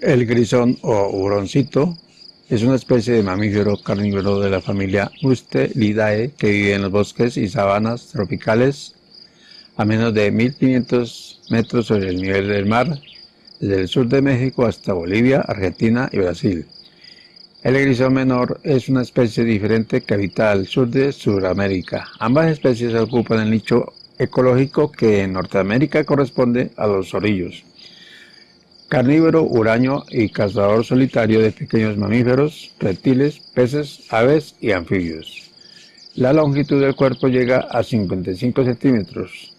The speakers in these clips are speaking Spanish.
El grisón o huroncito es una especie de mamífero carnívoro de la familia Mustelidae que vive en los bosques y sabanas tropicales a menos de 1500 metros sobre el nivel del mar, desde el sur de México hasta Bolivia, Argentina y Brasil. El grisón menor es una especie diferente que habita al sur de Sudamérica. Ambas especies ocupan el nicho ecológico que en Norteamérica corresponde a los orillos carnívoro, huraño y cazador solitario de pequeños mamíferos, reptiles, peces, aves y anfibios. La longitud del cuerpo llega a 55 centímetros,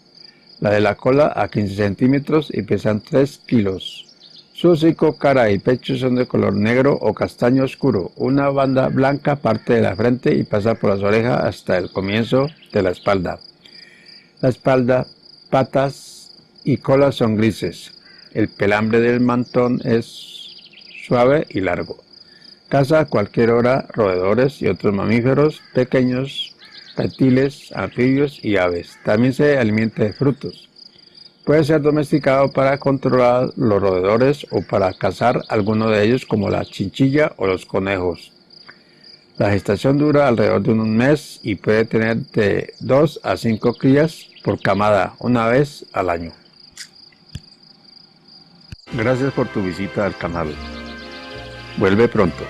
la de la cola a 15 centímetros y pesan 3 kilos. Su hocico, cara y pecho son de color negro o castaño oscuro. Una banda blanca parte de la frente y pasa por las orejas hasta el comienzo de la espalda. La espalda, patas y cola son grises. El pelambre del mantón es suave y largo. Caza a cualquier hora roedores y otros mamíferos pequeños, reptiles, anfibios y aves. También se alimenta de frutos. Puede ser domesticado para controlar los roedores o para cazar alguno de ellos como la chinchilla o los conejos. La gestación dura alrededor de un mes y puede tener de 2 a 5 crías por camada una vez al año. Gracias por tu visita al canal. Vuelve pronto.